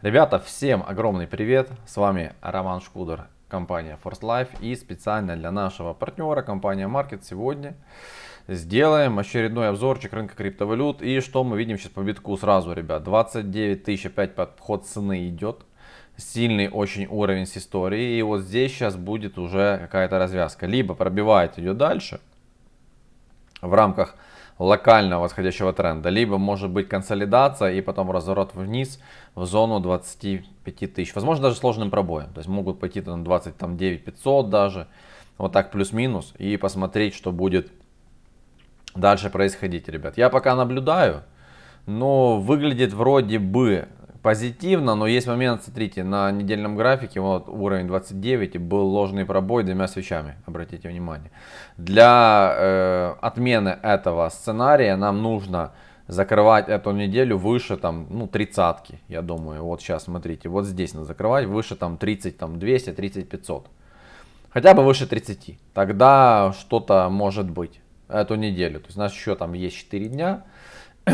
Ребята, всем огромный привет! С вами Роман Шкудер, компания Force Life и специально для нашего партнера, компания Market, сегодня сделаем очередной обзорчик рынка криптовалют. И что мы видим сейчас по битку сразу, ребят, 29 тысяч опять подход цены идет. Сильный очень уровень с историей. И вот здесь сейчас будет уже какая-то развязка. Либо пробивает ее дальше в рамках локального восходящего тренда, либо может быть консолидация и потом разворот вниз в зону 25 тысяч. Возможно даже сложным пробоем. То есть могут пойти на 29 500 даже. Вот так плюс-минус. И посмотреть, что будет дальше происходить, ребят. Я пока наблюдаю. Но выглядит вроде бы позитивно, но есть момент, смотрите, на недельном графике, вот уровень 29, и был ложный пробой двумя свечами, обратите внимание. Для э, отмены этого сценария нам нужно закрывать эту неделю выше там, ну, тридцатки, я думаю. Вот сейчас, смотрите, вот здесь надо закрывать выше там 30, там 200, 30, 500. Хотя бы выше 30. Тогда что-то может быть эту неделю. То есть у нас еще там есть 4 дня.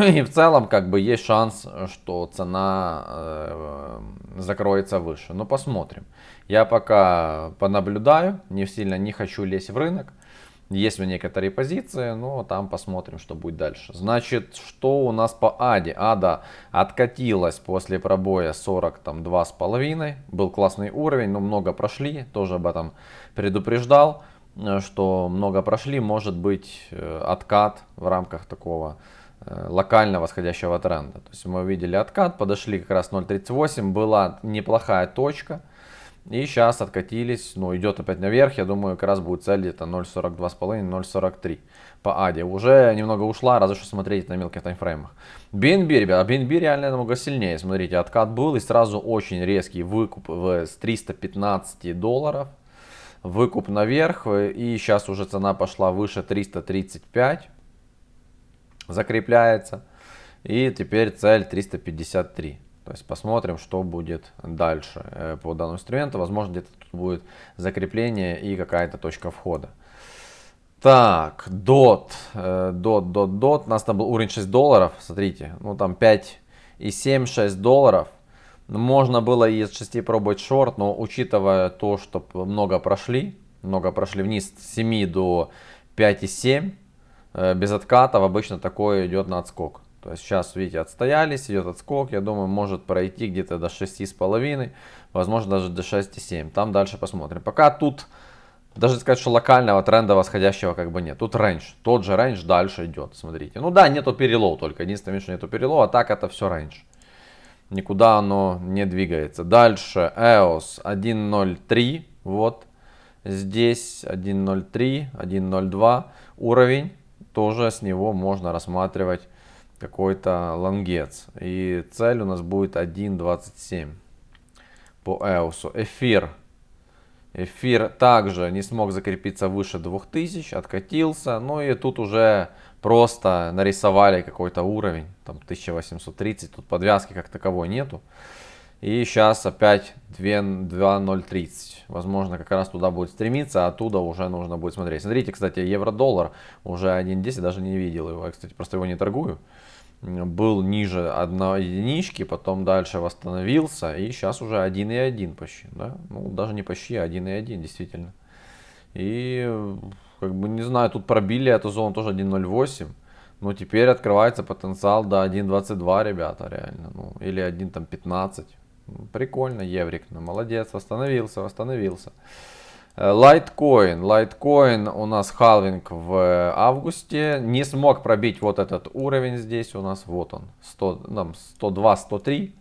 И в целом, как бы, есть шанс, что цена э, закроется выше. Но посмотрим. Я пока понаблюдаю, не сильно не хочу лезть в рынок. Есть у некоторые позиции, но там посмотрим, что будет дальше. Значит, что у нас по АДе? Ада откатилась после пробоя 42 с половиной. Был классный уровень, но много прошли. Тоже об этом предупреждал, э, что много прошли. Может быть э, откат в рамках такого локально восходящего тренда. То есть мы увидели откат, подошли как раз 0.38, была неплохая точка. И сейчас откатились, ну идет опять наверх, я думаю, как раз будет цель где-то 0.42,5, 0.43 по АДе. Уже немного ушла, разве что смотреть на мелких таймфреймах. BNB, ребята, BNB реально намного сильнее. Смотрите, откат был и сразу очень резкий выкуп с 315 долларов. Выкуп наверх и сейчас уже цена пошла выше 335 закрепляется. И теперь цель 353. То есть посмотрим, что будет дальше э, по данному инструменту. Возможно, где-то тут будет закрепление и какая-то точка входа. Так, DOT, DOT, DOT, DOT. У нас там был уровень 6 долларов. Смотрите, ну там 5 и 7, 6 долларов. Можно было из 6 пробовать шорт, но учитывая то, что много прошли, много прошли вниз с 7 до 5,7, Э, без откатов обычно такое идет на отскок. То есть сейчас, видите, отстоялись, идет отскок. Я думаю, может пройти где-то до 6,5, возможно даже до 6,7. Там дальше посмотрим. Пока тут, даже сказать, что локального тренда восходящего как бы нет. Тут range, тот же range дальше идет, смотрите. Ну да, нету перелов только, единственное, что нету перелова, а так это все range. Никуда оно не двигается. Дальше EOS 1.03, вот. Здесь 1.03, 1.02 уровень тоже с него можно рассматривать какой-то лонгец. И цель у нас будет 1.27 по EOS. Эфир. Эфир также не смог закрепиться выше 2000, откатился. Ну и тут уже просто нарисовали какой-то уровень, там 1830, тут подвязки как таковой нету. И сейчас опять 2.030. Возможно, как раз туда будет стремиться, а оттуда уже нужно будет смотреть. Смотрите, кстати, евро-доллар уже 1.10, даже не видел его. Я, кстати, просто его не торгую. Был ниже одной единички, потом дальше восстановился. И сейчас уже 1.1 почти. Да? Ну, даже не почти, а 1.1 действительно. И, как бы, не знаю, тут пробили эту зону тоже 1.08. Но теперь открывается потенциал до 1.22, ребята, реально. Ну, или 1.15. Прикольно, Еврик, ну молодец, восстановился, восстановился. Litecoin. Э, Litecoin у нас халвинг в августе. Не смог пробить вот этот уровень здесь у нас. Вот он. 100, там 102, 103.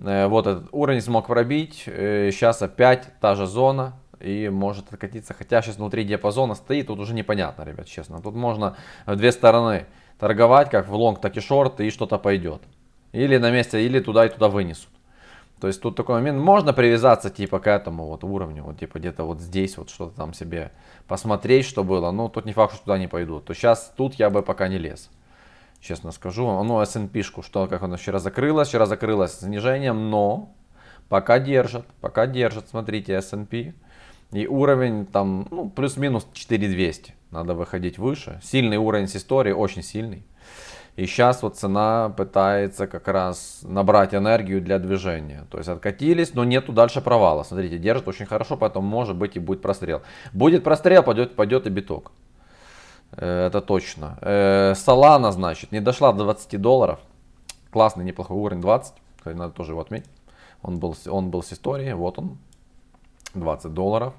Э, вот этот уровень смог пробить. Сейчас э, опять та же зона. И может откатиться. Хотя сейчас внутри диапазона стоит. Тут уже непонятно, ребят, честно. Тут можно в две стороны торговать. Как в лонг, так и шорт. И что-то пойдет. Или на месте, или туда и туда вынесут. То есть тут такой момент, можно привязаться типа к этому вот уровню, вот типа где-то вот здесь вот что-то там себе посмотреть, что было. Но тут не факт, что туда не пойдут. То сейчас тут я бы пока не лез. Честно скажу. Ну, S&P-шку, что, как она вчера закрылась. Вчера закрылась снижением, но пока держит. Пока держит, смотрите, S&P. И уровень там, ну, плюс-минус 4200. Надо выходить выше. Сильный уровень с истории, очень сильный. И сейчас вот цена пытается как раз набрать энергию для движения. То есть откатились, но нету дальше провала. Смотрите, держит очень хорошо, поэтому может быть и будет прострел. Будет прострел, пойдет, пойдет и биток. Э, это точно. Солана, значит, не дошла до 20 долларов. Классный, неплохой уровень 20. Надо тоже его отметить. Он был, он был с историей, вот он, 20 долларов.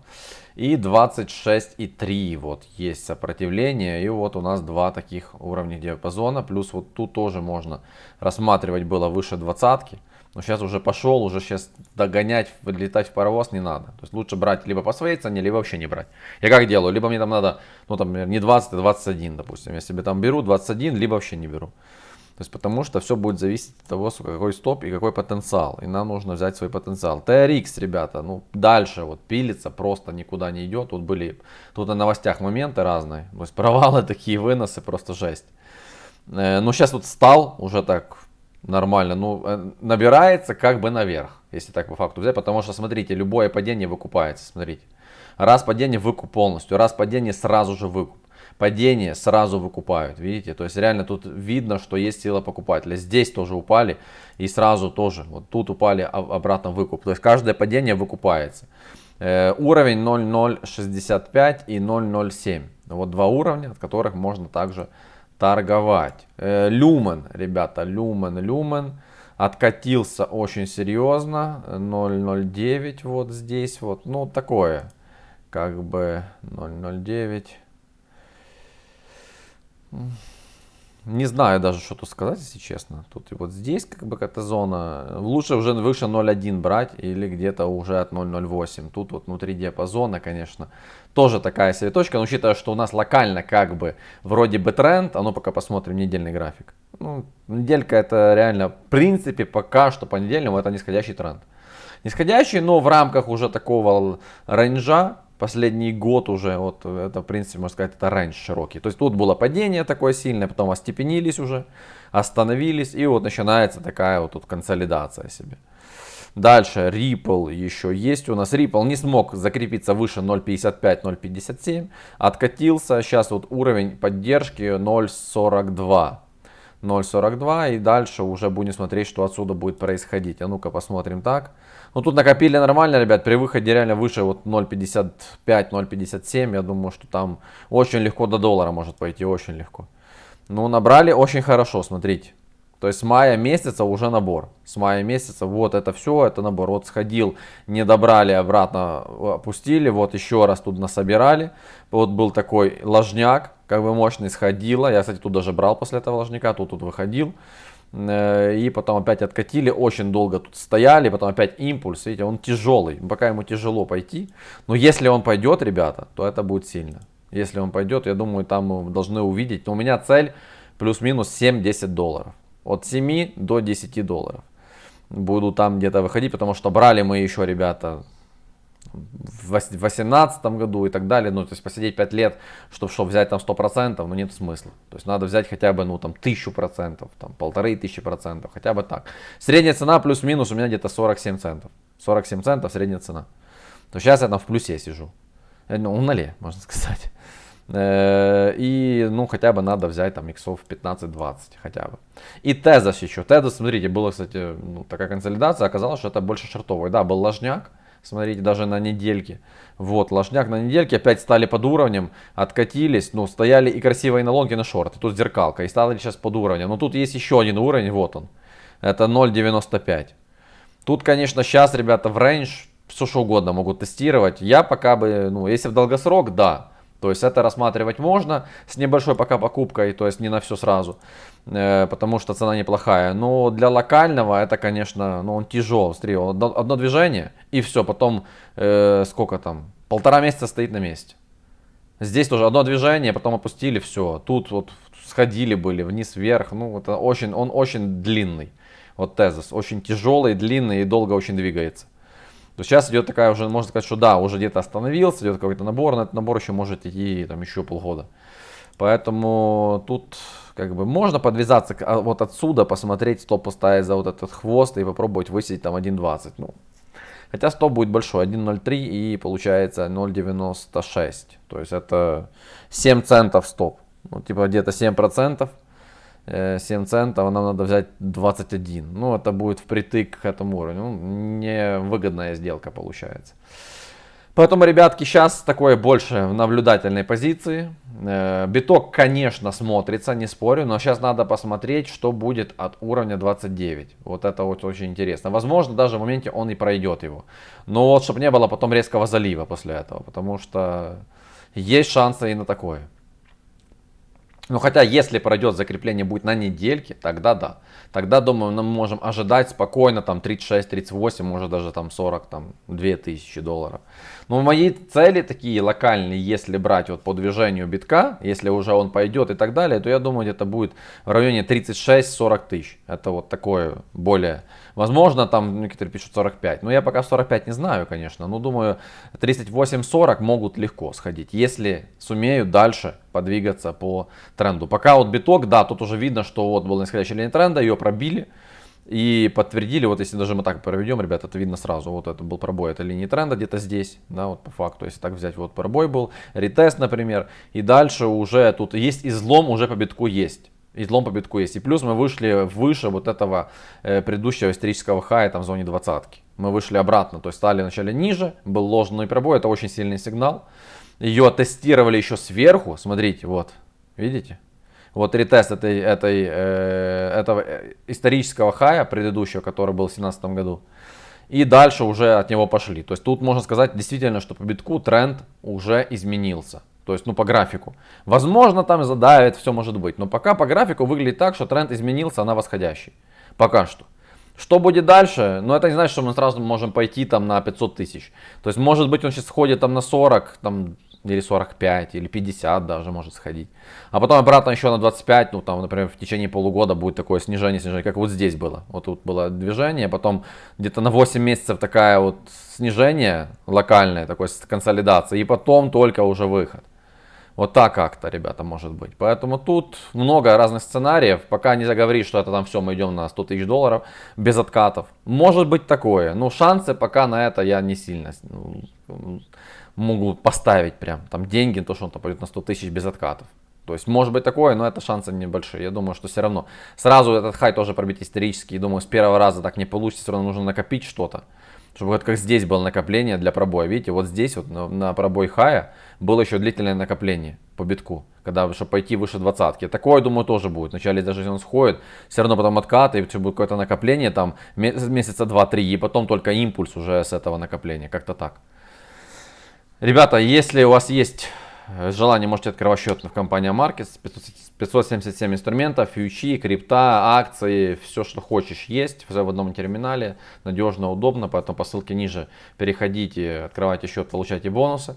И 26,3 вот есть сопротивление. И вот у нас два таких уровня диапазона. Плюс вот тут тоже можно рассматривать было выше двадцатки. Но сейчас уже пошел, уже сейчас догонять, летать в паровоз не надо. То есть лучше брать либо по своей цене, либо вообще не брать. Я как делаю? Либо мне там надо, ну там не 20, а 21, допустим. Я себе там беру 21, либо вообще не беру. То есть потому что все будет зависеть от того, какой стоп и какой потенциал. И нам нужно взять свой потенциал. TRX, ребята, ну дальше вот пилится, просто никуда не идет. Тут были, тут на новостях моменты разные. То есть провалы такие, выносы, просто жесть. Э, ну сейчас вот стал уже так нормально. Ну э, набирается как бы наверх, если так по факту взять. Потому что смотрите, любое падение выкупается, смотрите. Раз падение выкуп полностью, раз падение сразу же выкуп падение сразу выкупают, видите, то есть реально тут видно, что есть сила покупателя, здесь тоже упали и сразу тоже, вот тут упали обратно выкуп, то есть каждое падение выкупается. Э, уровень 0.065 и 0.07, вот два уровня, от которых можно также торговать. Э, люмен, ребята, люмен, люмен. Откатился очень серьезно, 0.09 вот здесь вот, ну такое, как бы 0.09 не знаю даже, что тут сказать, если честно. Тут вот здесь как бы какая-то зона. Лучше уже выше 0.1 брать или где-то уже от 0.08. Тут вот внутри диапазона, конечно, тоже такая себе точка. Но учитывая, что у нас локально как бы вроде бы тренд, а ну пока посмотрим недельный график. Ну, неделька это реально, в принципе, пока что по недельному это нисходящий тренд. Нисходящий, но в рамках уже такого рейнджа, последний год уже, вот это, в принципе, можно сказать, это раньше широкий. То есть тут было падение такое сильное, потом остепенились уже, остановились, и вот начинается такая вот тут консолидация себе. Дальше Ripple еще есть у нас. Ripple не смог закрепиться выше 0.55-0.57. Откатился. Сейчас вот уровень поддержки 0.42. 0.42 и дальше уже будем смотреть, что отсюда будет происходить. А ну-ка посмотрим так. Ну тут накопили нормально, ребят, при выходе реально выше вот 0.55, 0.57, я думаю, что там очень легко до доллара может пойти, очень легко. Ну набрали очень хорошо, смотрите. То есть с мая месяца уже набор. С мая месяца вот это все, это набор. Вот сходил, не добрали, обратно опустили. Вот еще раз тут насобирали. Вот был такой ложняк, как бы мощный сходило. Я, кстати, тут даже брал после этого ложняка, тут, тут выходил. Э, и потом опять откатили, очень долго тут стояли, потом опять импульс, видите, он тяжелый, пока ему тяжело пойти. Но если он пойдет, ребята, то это будет сильно. Если он пойдет, я думаю, там должны увидеть. У меня цель плюс-минус 7-10 долларов. От 7 до 10 долларов. Буду там где-то выходить, потому что брали мы еще, ребята, в 2018 году и так далее, ну, то есть посидеть 5 лет, чтобы, чтобы взять там 100%, ну, нет смысла. То есть надо взять хотя бы, ну, там, 1000%, там, полторы тысячи процентов, хотя бы так. Средняя цена плюс-минус у меня где-то 47 центов. 47 центов средняя цена. То сейчас я там в плюсе сижу. Э, ну, в нуле, можно сказать. Э, и, ну, хотя бы надо взять там иксов 15-20 хотя бы. И тезос еще. Тезос, смотрите, была, кстати, ну, такая консолидация, оказалось, что это больше шартовый. Да, был ложняк, Смотрите, даже на недельке. Вот, ложняк на недельке. Опять стали под уровнем. Откатились. Ну, стояли и красивые на лонге, на шорты. Тут зеркалка. И стали сейчас под уровнем. Но тут есть еще один уровень. Вот он. Это 0.95. Тут, конечно, сейчас, ребята, в рейндж все что угодно могут тестировать. Я пока бы, ну, если в долгосрок, да. То есть это рассматривать можно с небольшой пока покупкой, то есть не на все сразу, э, потому что цена неплохая. Но для локального это, конечно, ну он тяжел. Смотри, одно, движение и все, потом э, сколько там, полтора месяца стоит на месте. Здесь тоже одно движение, потом опустили, все. Тут вот сходили были вниз, вверх. Ну, это очень, он очень длинный. Вот тезис, очень тяжелый, длинный и долго очень двигается. То сейчас идет такая уже, можно сказать, что да, уже где-то остановился, идет какой-то набор, но этот набор еще может идти там еще полгода. Поэтому тут как бы можно подвязаться а вот отсюда, посмотреть, стоп поставить за вот этот хвост и попробовать высидеть там 1.20. Ну, хотя стоп будет большой, 1.03 и получается 0.96. То есть это 7 центов стоп. Ну, типа где-то 7%. 7 центов, а нам надо взять 21. Ну, это будет впритык к этому уровню. Ну, невыгодная сделка получается. Поэтому, ребятки, сейчас такое больше в наблюдательной позиции. Э, биток, конечно, смотрится, не спорю, но сейчас надо посмотреть, что будет от уровня 29. Вот это вот очень интересно. Возможно, даже в моменте он и пройдет его. Но вот, чтобы не было потом резкого залива после этого, потому что есть шансы и на такое. Ну хотя, если пройдет закрепление будет на недельке, тогда да. Тогда, думаю, мы можем ожидать спокойно там 36-38, может даже там 40, там 2000 долларов. Но мои цели такие локальные, если брать вот по движению битка, если уже он пойдет и так далее, то я думаю, где-то будет в районе 36-40 тысяч. Это вот такое более... Возможно, там некоторые пишут 45. Но я пока 45 не знаю, конечно. Но думаю, 38-40 могут легко сходить, если сумеют дальше подвигаться по тренду. Пока вот биток, да, тут уже видно, что вот была нисходящая линия тренда, ее пробили. И подтвердили, вот если даже мы так проведем, ребят, это видно сразу, вот это был пробой этой линии тренда где-то здесь, да, вот по факту, если так взять, вот пробой был, ретест, например, и дальше уже тут есть излом, уже по битку есть. Излом по битку есть. И плюс мы вышли выше вот этого э, предыдущего исторического хая, там в зоне двадцатки. Мы вышли обратно, то есть стали вначале ниже, был ложный пробой, это очень сильный сигнал. Ее тестировали еще сверху, смотрите, вот, видите? Вот ретест этой, этой, э, этого э, исторического хая предыдущего, который был в 2017 году. И дальше уже от него пошли. То есть тут можно сказать действительно, что по битку тренд уже изменился. То есть, ну, по графику. Возможно, там задавит, все может быть. Но пока по графику выглядит так, что тренд изменился на восходящий. Пока что. Что будет дальше? Ну, это не значит, что мы сразу можем пойти там на 500 тысяч. То есть, может быть, он сейчас сходит там на 40, там или 45, или 50 даже может сходить. А потом обратно еще на 25, ну там, например, в течение полугода будет такое снижение, снижение, как вот здесь было. Вот тут было движение, потом где-то на 8 месяцев такая вот снижение локальное, такой консолидация, и потом только уже выход. Вот так как-то, ребята, может быть. Поэтому тут много разных сценариев. Пока не заговоришь, что это там все, мы идем на 100 тысяч долларов без откатов. Может быть такое. Но шансы пока на это я не сильно ну, могу поставить прям. Там деньги, то, что он там пойдет на 100 тысяч без откатов. То есть может быть такое, но это шансы небольшие. Я думаю, что все равно. Сразу этот хай тоже пробить исторический. Думаю, с первого раза так не получится. Все равно нужно накопить что-то. Чтобы вот как здесь было накопление для пробоя. Видите, вот здесь вот на, на пробой хая было еще длительное накопление по битку. Когда, чтобы пойти выше двадцатки. Такое, думаю, тоже будет. Вначале даже если он сходит, все равно потом откат, и все будет какое-то накопление там месяца два-три. И потом только импульс уже с этого накопления. Как-то так. Ребята, если у вас есть э, желание, можете открывать счет в компании Markets. 577 инструментов, фьючи, крипта, акции, все, что хочешь есть. Все в одном терминале. Надежно, удобно. Поэтому по ссылке ниже переходите, открывайте счет, получайте бонусы.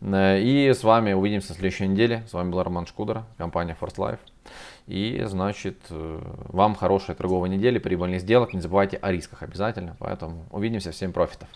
Э, и с вами увидимся в следующей неделе. С вами был Роман Шкудер, компания First Life. И, значит, э, вам хорошей торговой недели, прибыльных сделок. Не забывайте о рисках обязательно. Поэтому увидимся. Всем профитов.